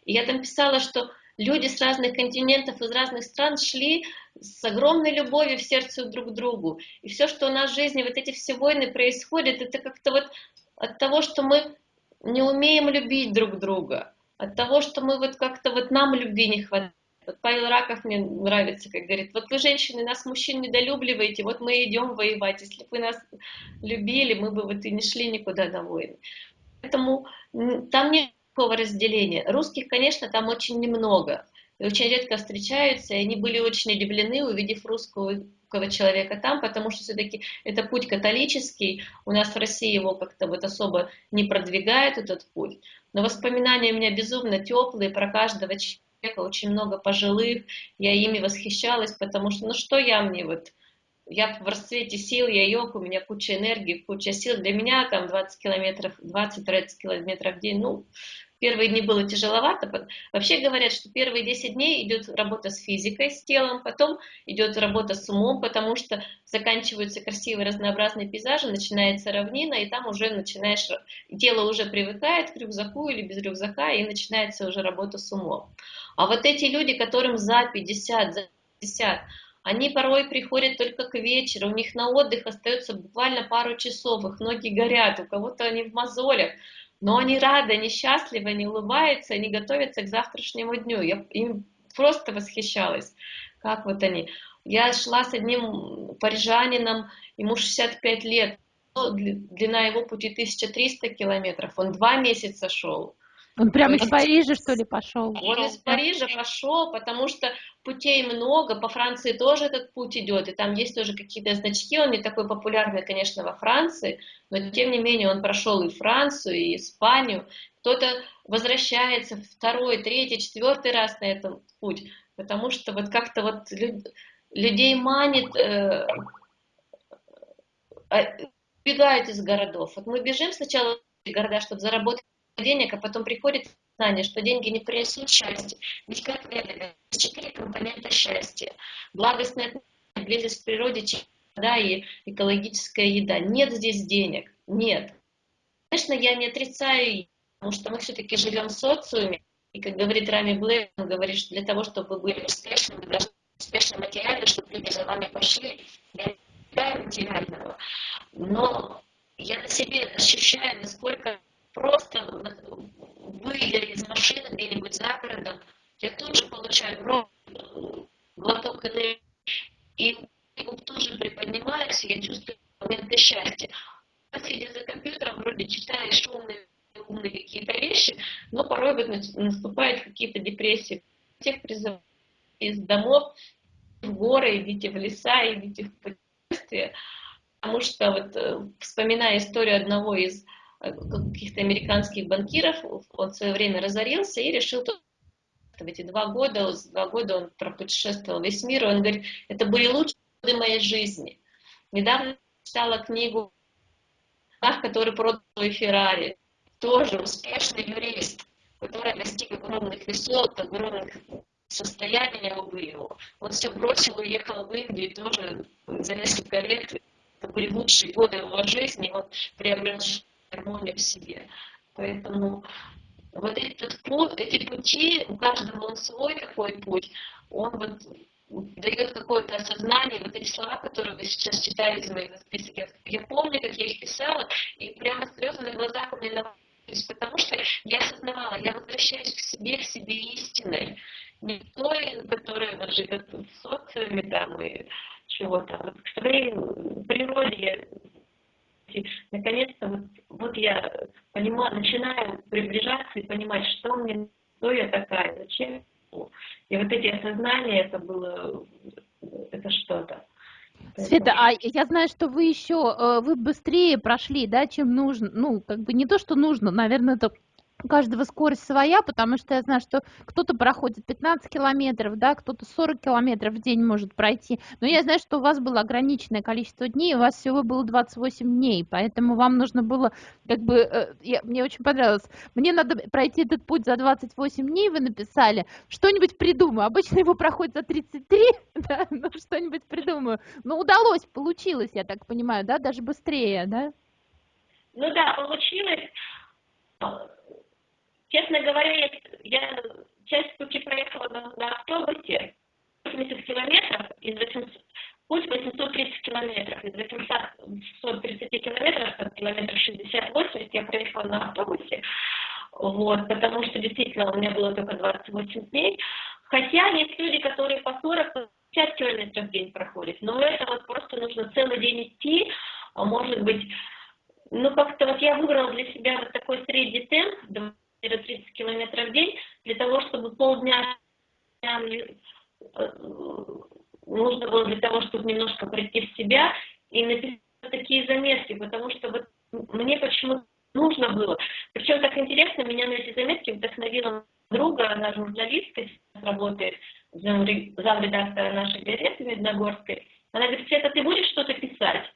И я там писала, что люди с разных континентов, из разных стран шли с огромной любовью в сердце друг к другу. И все, что у нас в жизни, вот эти все войны происходят, это как-то вот от того, что мы не умеем любить друг друга, от того, что мы вот как-то вот нам любви не хватает. Вот Павел Раков мне нравится, как говорит, вот вы, женщины, нас, мужчин, недолюбливаете, вот мы идем воевать. Если бы вы нас любили, мы бы вот и не шли никуда на войны. Поэтому там нет такого разделения. Русских, конечно, там очень немного. И очень редко встречаются, и они были очень удивлены, увидев русского человека там, потому что все-таки это путь католический, у нас в России его как-то вот особо не продвигает этот путь. Но воспоминания у меня безумно теплые про каждого человека, очень много пожилых, я ими восхищалась, потому что, ну что я мне вот, я в расцвете сил, я йог, у меня куча энергии, куча сил, для меня там 20 километров, 20-30 километров в день, ну, Первые дни было тяжеловато. Вообще говорят, что первые 10 дней идет работа с физикой, с телом, потом идет работа с умом, потому что заканчиваются красивые разнообразные пейзажи, начинается равнина, и там уже начинаешь, тело уже привыкает к рюкзаку или без рюкзака, и начинается уже работа с умом. А вот эти люди, которым за 50, за 50, они порой приходят только к вечеру, у них на отдых остается буквально пару часов, их ноги горят, у кого-то они в мозолях, но они рады, они счастливы, они улыбаются, они готовятся к завтрашнему дню. Я им просто восхищалась, как вот они. Я шла с одним парижанином, ему 65 лет, длина его пути 1300 километров, он два месяца шел. Он прямо из Парижа, что ли, пошел? Он из Парижа пошел, потому что путей много, по Франции тоже этот путь идет, и там есть тоже какие-то значки, он не такой популярный, конечно, во Франции, но тем не менее он прошел и Францию, и Испанию. Кто-то возвращается второй, третий, четвертый раз на этот путь, потому что вот как-то вот людей манит, э, э, бегают из городов. Вот мы бежим сначала в города, чтобы заработать денег, а потом приходит знание, что деньги не принесут счастья. Ведь как это? Четыре компонента счастья. Благостная близость к природе, да, и экологическая еда. Нет здесь денег. Нет. Конечно, я не отрицаю, потому что мы все-таки живем в социуме. И как говорит Рами Блэр, он говорит, что для того, чтобы вы были успешны, вы должны быть успешны материально, чтобы люди за вами пошли. Я не материального. Но я на себе ощущаю, насколько просто выйдя из машины где-нибудь за городом, я тут же получаю глоток энергии, и тоже приподнимаюсь, я чувствую моменты счастья. Сидя за компьютером, вроде читаешь умные, умные какие-то вещи, но порой вот наступают какие-то депрессии. Всех призываю из домов в горы, идите в леса, идите в путешествия, потому что вот э, вспоминая историю одного из каких-то американских банкиров, он в свое время разорился и решил в эти два года, два года он пропутешествовал весь мир, он говорит, это были лучшие годы моей жизни. Недавно читала книгу который продал свой Феррари, тоже успешный юрист. которая достиг огромных высот, огромных состояний его. Он все бросил, уехал в Индию, тоже за несколько лет, это были лучшие годы его жизни, он приобрел гармонию в себе. Поэтому вот этот путь, эти пути, у каждого он свой такой путь, он вот дает какое-то осознание, вот эти слова, которые вы сейчас читали из моих записок, я помню, как я их писала, и прямо слезы на глазах у меня навалились, потому что я осознавала, я возвращаюсь к себе, к себе истиной, не той, которая вот живет в социуме там и чего-то, вот к своей природе. Наконец-то вот, вот я понимаю, начинаю приближаться и понимать, что мне, кто я такая, зачем и вот эти осознания, это было, это что-то. Света, а я знаю, что вы еще, э, вы быстрее прошли, да, чем нужно, ну, как бы не то, что нужно, наверное, это у каждого скорость своя, потому что я знаю, что кто-то проходит 15 километров, да, кто-то 40 километров в день может пройти, но я знаю, что у вас было ограниченное количество дней, у вас всего было 28 дней, поэтому вам нужно было, как бы, э, я, мне очень понравилось, мне надо пройти этот путь за 28 дней, вы написали, что-нибудь придумаю, обычно его проходит за 33, (laughs) да, но что-нибудь придумаю, но удалось, получилось, я так понимаю, да, даже быстрее, да? Ну да, получилось Честно говоря, я часть пути проехала на, на автобусе, 80 километров, из 800, путь 830 километров, из 830 километров, там, километров 60-80 я проехала на автобусе, вот, потому что действительно у меня было только 28 дней, хотя есть люди, которые по 40 50 километров в день проходят, но это вот просто нужно целый день идти, а может быть, ну как-то вот я выбрала для себя вот такой средний темп, 30 километров в день, для того, чтобы полдня э, нужно было для того, чтобы немножко прийти в себя и написать такие заметки, потому что вот мне почему нужно было. Причем так интересно, меня на эти заметки вдохновила друга, она журналистка, работает замредактора нашей газеты Медногорской. Она говорит, Света, ты будешь что-то писать?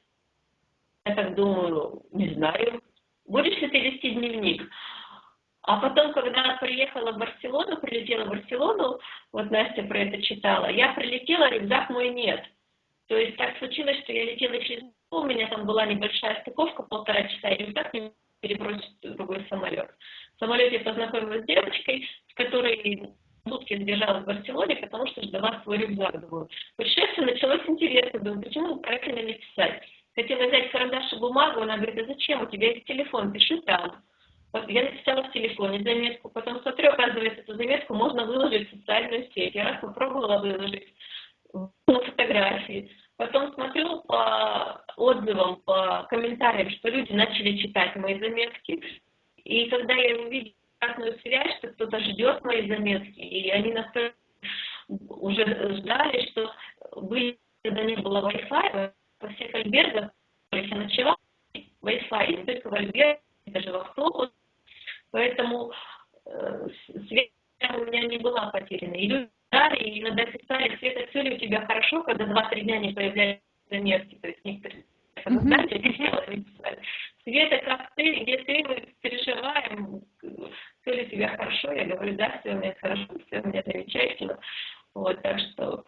Я так думаю, не знаю. Будешь ли ты вести дневник? А потом, когда приехала в Барселону, прилетела в Барселону, вот Настя про это читала, я прилетела, рюкзак мой нет. То есть так случилось, что я летела через у меня там была небольшая стыковка, полтора часа, и рюкзак мне перебросить в другой самолет. В самолете я познакомилась с девочкой, с которой сутки сбежала в Барселоне, потому что ждала свой рюкзак. Думаю, путешествие началось интересно, думаю, почему правильно не писать. Хотела взять карандаш и бумагу, она говорит, а зачем, у тебя есть телефон, пиши там. Я написала в телефоне заметку, потом смотрю, оказывается, эту заметку можно выложить в социальную сеть. Я раз попробовала выложить на фотографии. Потом смотрю по отзывам, по комментариям, что люди начали читать мои заметки. И когда я увидела обратную связь, что кто-то ждет мои заметки, и они настолько уже ждали, что были, когда не было Wi-Fi, во всех альбергах, я начала Wi-Fi, только в альбергах, даже в автобус, Поэтому э, связь у меня не была потеряна. И люди дали, и иногда писали, Света, все ли у тебя хорошо, когда два-три дня не появляются заметки. То есть некоторые фотографии mm-hmm. (laughs) писали. Света, как ты, где ты, мы переживаем, все ли у тебя хорошо? Я говорю, да, все у меня хорошо, все у меня замечательно. Вот, так что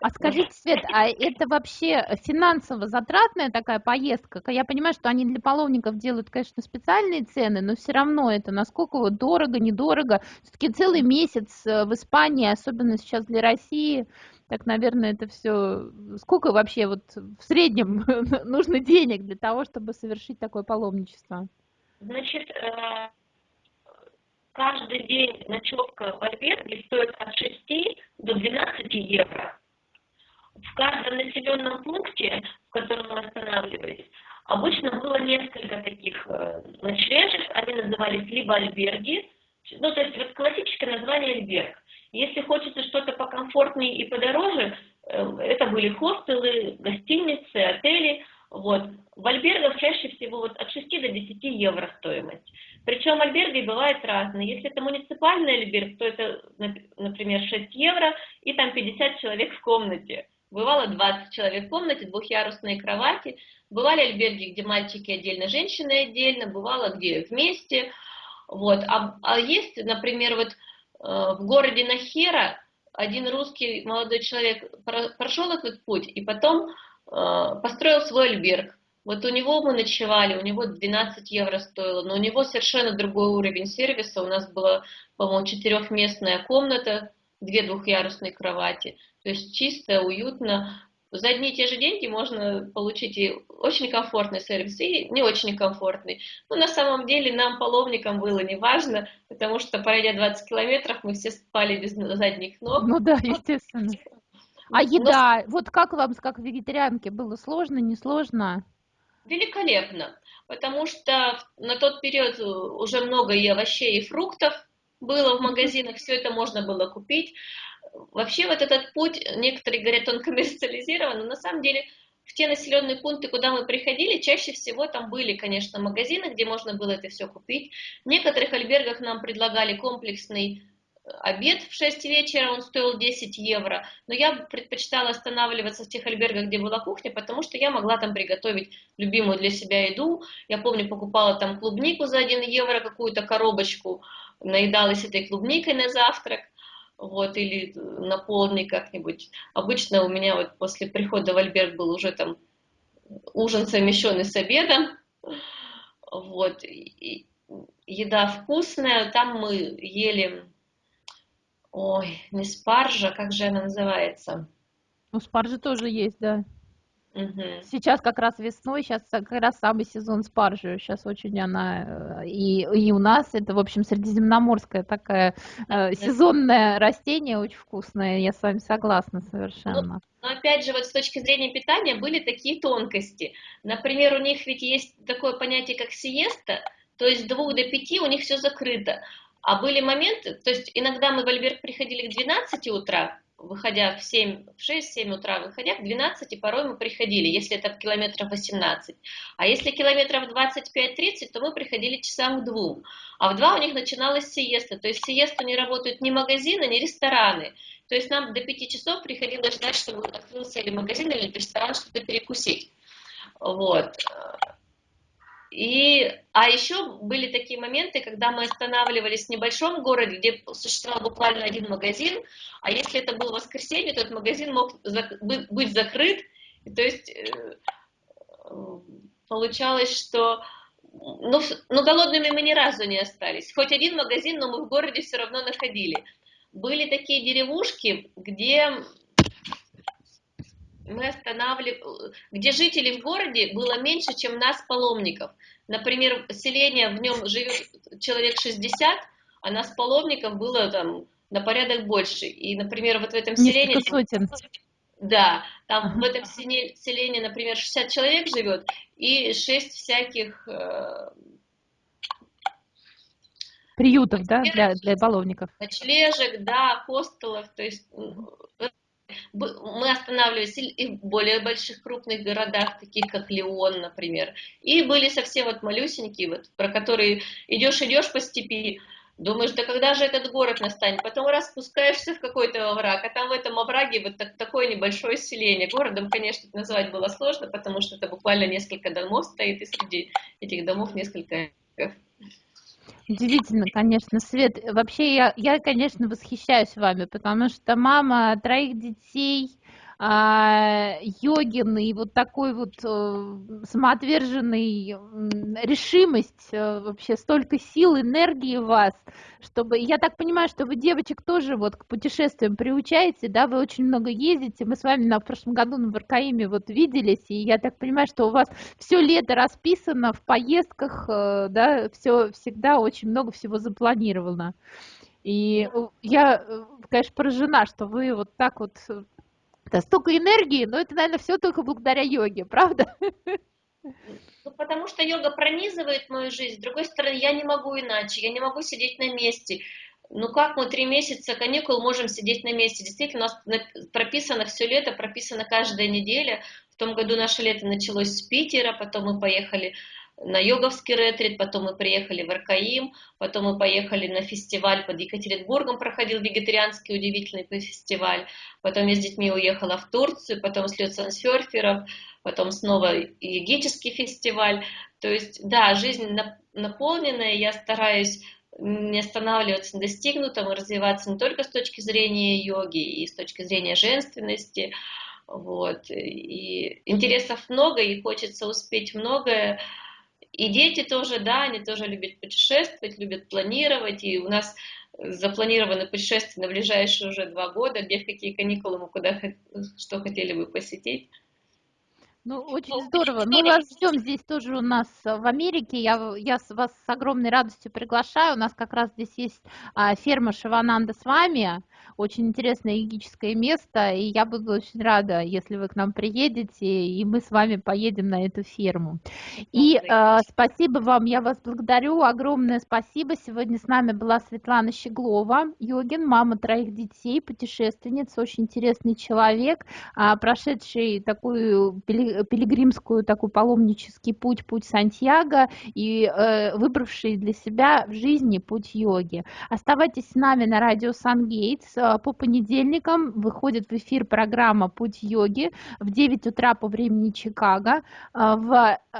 а скажите, Свет, а это вообще финансово затратная такая поездка? Я понимаю, что они для паломников делают, конечно, специальные цены, но все равно это насколько вот дорого, недорого. Все-таки целый месяц э, в Испании, особенно сейчас для России, так, наверное, это все... Сколько вообще вот в среднем (laughs) нужно денег для того, чтобы совершить такое паломничество? Значит, э, каждый день ночевка в альберге стоит от 6 до 12 евро в каждом населенном пункте, в котором мы останавливались, обычно было несколько таких э, ночлежек, они назывались либо альберги, ну, то есть вот классическое название альберг. Если хочется что-то покомфортнее и подороже, э, это были хостелы, гостиницы, отели. Вот. В альбергах чаще всего вот от 6 до 10 евро стоимость. Причем альберги бывают разные. Если это муниципальный альберг, то это, например, 6 евро и там 50 человек в комнате. Бывало 20 человек в комнате, двухъярусные кровати. Бывали альберги, где мальчики отдельно, женщины отдельно. Бывало где вместе. Вот. А, а есть, например, вот в городе Нахера один русский молодой человек прошел этот путь и потом построил свой альберг. Вот у него мы ночевали, у него 12 евро стоило, но у него совершенно другой уровень сервиса. У нас была, по-моему, четырехместная комната, две двухъярусные кровати. То есть чисто, уютно. За одни и те же деньги можно получить и очень комфортный сервис, и не очень комфортный. Но на самом деле нам, паломникам, было не важно, потому что, пройдя 20 километров, мы все спали без задних ног. Ну да, естественно. А еда, Но... вот как вам, как вегетарианке, было сложно, несложно? Великолепно, потому что на тот период уже много и овощей, и фруктов было в магазинах, все это можно было купить. Вообще вот этот путь, некоторые говорят, он (laughs) коммерциализирован, но на самом деле в те населенные пункты, куда мы приходили, чаще всего там были, конечно, магазины, где можно было это все купить. В некоторых альбергах нам предлагали комплексный обед в 6 вечера, он стоил 10 евро, но я предпочитала останавливаться в тех альбергах, где была кухня, потому что я могла там приготовить любимую для себя еду. Я помню, покупала там клубнику за 1 евро, какую-то коробочку, наедалась этой клубникой на завтрак, вот, или на как-нибудь. Обычно у меня вот после прихода в альберг был уже там ужин совмещенный с обедом, вот, и еда вкусная, там мы ели Ой, не спаржа, как же она называется? Ну, спаржа тоже есть, да. Угу. Сейчас как раз весной, сейчас как раз самый сезон спаржи. Сейчас очень она э, и, и у нас это, в общем, средиземноморское такое э, сезонное растение, очень вкусное. Я с вами согласна совершенно. Ну, но опять же, вот с точки зрения питания были такие тонкости. Например, у них ведь есть такое понятие, как сиеста, то есть с двух до пяти у них все закрыто. А были моменты, то есть иногда мы в Альберг приходили к 12 утра, выходя в 7, в 6-7 утра, выходя к 12, порой мы приходили, если это километров 18. А если километров 25-30, то мы приходили часам к 2. А в 2 у них начиналась сиеста, то есть сиесту не работают ни магазины, ни рестораны. То есть нам до 5 часов приходилось ждать, чтобы открылся или магазин, или ресторан, что-то перекусить. Вот. И, а еще были такие моменты, когда мы останавливались в небольшом городе, где существовал буквально один магазин, а если это был воскресенье, то этот магазин мог быть закрыт. То есть э, получалось, что ну, ну, голодными мы ни разу не остались. Хоть один магазин, но мы в городе все равно находили. Были такие деревушки, где мы останавливали, где жителей в городе было меньше, чем нас, паломников. Например, селение, в нем живет человек 60, а нас, паломников, было там на порядок больше. И, например, вот в этом селении... сотен. Да, там ага. в этом селении, например, 60 человек живет, и 6 всяких... Э, Приютов, да, для, для баловников. Ночлежек, да, хостелов, то есть мы останавливались и в более больших крупных городах, таких как Леон, например, и были совсем вот малюсенькие, вот, про которые идешь-идешь по степи, думаешь, да когда же этот город настанет, потом раз спускаешься в какой-то овраг, а там в этом овраге вот так, такое небольшое селение. Городом, конечно, назвать было сложно, потому что это буквально несколько домов стоит, и среди этих домов несколько Удивительно, конечно, Свет. Вообще, я, я, конечно, восхищаюсь вами, потому что мама троих детей, а, йогин и вот такой вот э, самоотверженный решимость, э, вообще столько сил, энергии в вас, чтобы, я так понимаю, что вы девочек тоже вот к путешествиям приучаете, да, вы очень много ездите, мы с вами на в прошлом году на Баркаиме вот виделись, и я так понимаю, что у вас все лето расписано в поездках, э, да, все всегда очень много всего запланировано. И я, конечно, поражена, что вы вот так вот это столько энергии, но это, наверное, все только благодаря йоге, правда? Ну, потому что йога пронизывает мою жизнь. С другой стороны, я не могу иначе, я не могу сидеть на месте. Ну как мы три месяца каникул можем сидеть на месте? Действительно, у нас прописано все лето, прописано каждая неделя. В том году наше лето началось с Питера, потом мы поехали на йоговский ретрит, потом мы приехали в Аркаим, потом мы поехали на фестиваль под Екатеринбургом, проходил вегетарианский удивительный фестиваль, потом я с детьми уехала в Турцию, потом слет сансерферов, потом снова егический фестиваль. То есть, да, жизнь наполненная, я стараюсь не останавливаться на достигнутом и развиваться не только с точки зрения йоги и с точки зрения женственности, вот. И интересов много, и хочется успеть многое. И дети тоже, да, они тоже любят путешествовать, любят планировать. И у нас запланированы путешествия на ближайшие уже два года, где в какие каникулы мы куда что хотели бы посетить. Ну, очень здорово. Мы вас ждем здесь тоже у нас в Америке. Я, я вас с огромной радостью приглашаю. У нас как раз здесь есть а, ферма Шивананда с вами очень интересное йогическое место, и я буду очень рада, если вы к нам приедете, и мы с вами поедем на эту ферму. И э, спасибо вам, я вас благодарю, огромное спасибо. Сегодня с нами была Светлана Щеглова, йогин, мама троих детей, путешественница, очень интересный человек, э, прошедший такую пилигримскую, такой паломнический путь, путь Сантьяго, и э, выбравший для себя в жизни путь йоги. Оставайтесь с нами на радио Сан-Гейтс, по понедельникам выходит в эфир программа «Путь йоги» в 9 утра по времени Чикаго. Э, в Э,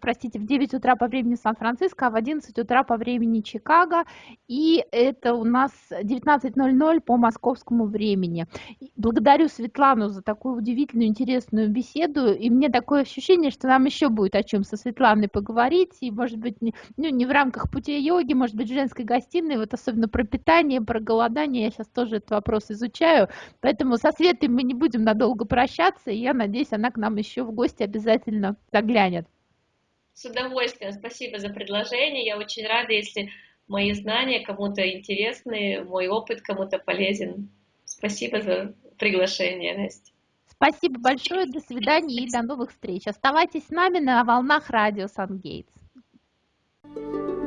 простите, в 9 утра по времени Сан-Франциско, а в 11 утра по времени Чикаго, и это у нас 19.00 по московскому времени. Благодарю Светлану за такую удивительную, интересную беседу, и мне такое ощущение, что нам еще будет о чем со Светланой поговорить, и, может быть, ну, не в рамках пути йоги, может быть, женской гостиной, вот особенно про питание, про голодание, я сейчас тоже этот вопрос изучаю, поэтому со Светой мы не будем надолго прощаться, и я надеюсь, она к нам еще в гости обязательно заглянет. С удовольствием. Спасибо за предложение. Я очень рада, если мои знания кому-то интересны, мой опыт кому-то полезен. Спасибо за приглашение, Настя. Спасибо большое, до свидания и до новых встреч. Оставайтесь с нами на волнах радио Сангейтс. thank you